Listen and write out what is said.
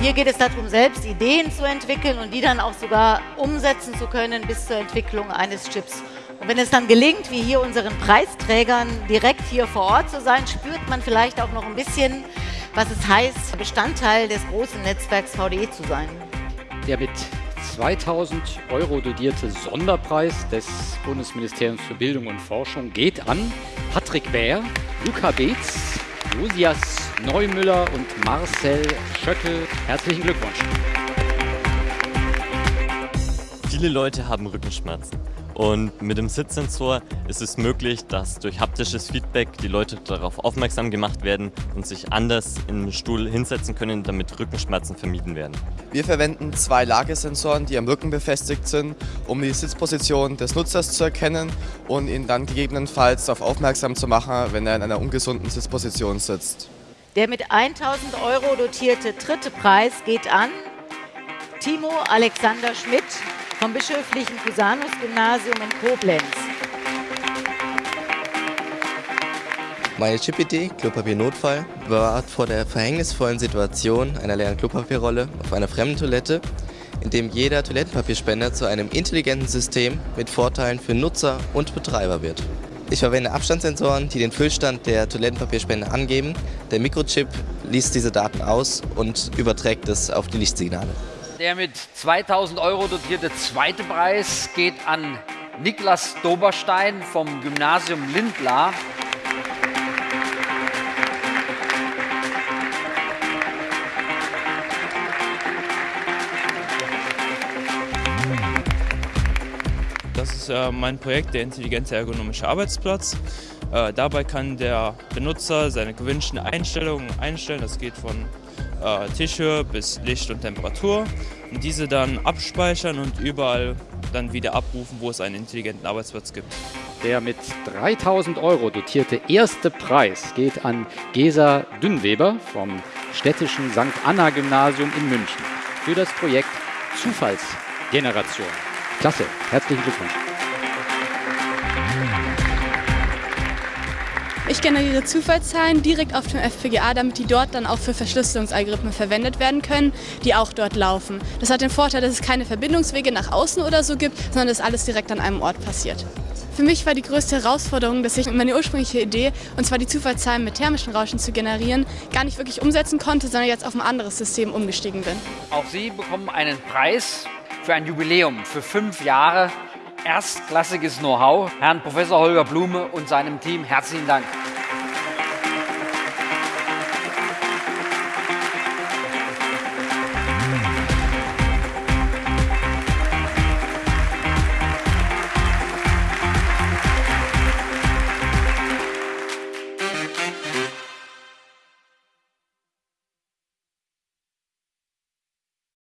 Hier geht es darum, selbst Ideen zu entwickeln und die dann auch sogar umsetzen zu können bis zur Entwicklung eines Chips. Und wenn es dann gelingt, wie hier unseren Preisträgern direkt hier vor Ort zu sein, spürt man vielleicht auch noch ein bisschen, was es heißt, Bestandteil des großen Netzwerks VDE zu sein. Der mit 2000 Euro dodierte Sonderpreis des Bundesministeriums für Bildung und Forschung geht an Patrick Bär, Luca Beetz, Josias Neumüller und Marcel Schöckel. Herzlichen Glückwunsch. Viele Leute haben Rückenschmerzen. Und mit dem Sitzsensor ist es möglich, dass durch haptisches Feedback die Leute darauf aufmerksam gemacht werden und sich anders im Stuhl hinsetzen können, damit Rückenschmerzen vermieden werden. Wir verwenden zwei Lagesensoren, die am Rücken befestigt sind, um die Sitzposition des Nutzers zu erkennen und ihn dann gegebenenfalls darauf aufmerksam zu machen, wenn er in einer ungesunden Sitzposition sitzt. Der mit 1000 Euro dotierte dritte Preis geht an Timo Alexander Schmidt vom Bischöflichen Cusanus-Gymnasium in Koblenz. Meine Chip-Idee, Klopapier Notfall, bewahrt vor der verhängnisvollen Situation einer leeren Klopapierrolle auf einer fremden Toilette, in dem jeder Toilettenpapierspender zu einem intelligenten System mit Vorteilen für Nutzer und Betreiber wird. Ich verwende Abstandssensoren, die den Füllstand der Toilettenpapierspender angeben. Der Mikrochip liest diese Daten aus und überträgt es auf die Lichtsignale. Der mit 2000 Euro dotierte zweite Preis geht an Niklas Doberstein vom Gymnasium Lindlar. Das ist äh, mein Projekt, der intelligente ergonomische Arbeitsplatz. Äh, dabei kann der Benutzer seine gewünschten Einstellungen einstellen. Das geht von äh, Tischhöhe bis Licht und Temperatur und diese dann abspeichern und überall dann wieder abrufen, wo es einen intelligenten Arbeitsplatz gibt. Der mit 3000 Euro dotierte erste Preis geht an Gesa Dünnweber vom städtischen St. Anna Gymnasium in München für das Projekt Zufallsgeneration. Klasse, herzlichen Glückwunsch. Ich generiere Zufallszahlen direkt auf dem FPGA, damit die dort dann auch für Verschlüsselungsalgorithmen verwendet werden können, die auch dort laufen. Das hat den Vorteil, dass es keine Verbindungswege nach außen oder so gibt, sondern dass alles direkt an einem Ort passiert. Für mich war die größte Herausforderung, dass ich meine ursprüngliche Idee, und zwar die Zufallszahlen mit thermischen Rauschen zu generieren, gar nicht wirklich umsetzen konnte, sondern jetzt auf ein anderes System umgestiegen bin. Auch Sie bekommen einen Preis für ein Jubiläum für fünf Jahre erstklassiges Know-how. Herrn Professor Holger Blume und seinem Team herzlichen Dank.